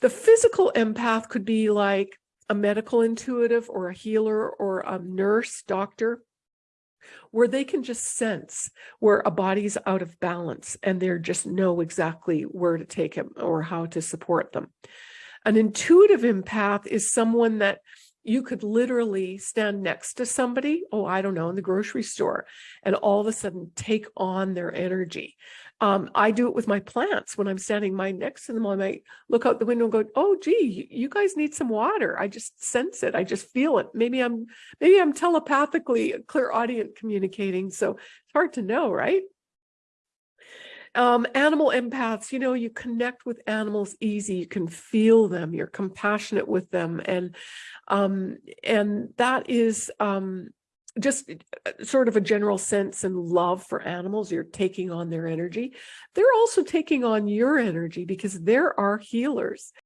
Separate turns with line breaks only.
The physical empath could be like a medical intuitive or a healer or a nurse, doctor, where they can just sense where a body's out of balance and they just know exactly where to take him or how to support them. An intuitive empath is someone that you could literally stand next to somebody, oh, I don't know, in the grocery store, and all of a sudden take on their energy. Um, I do it with my plants when I'm standing my next to them. I might look out the window and go, "Oh, gee, you guys need some water." I just sense it. I just feel it. Maybe I'm maybe I'm telepathically clairaudient communicating. So it's hard to know, right? Um, animal empaths, you know, you connect with animals easy. You can feel them. You're compassionate with them, and um, and that is um, just uh, sort of a general sense and love for animals. You're taking on their energy. They're also taking on your energy because there are healers.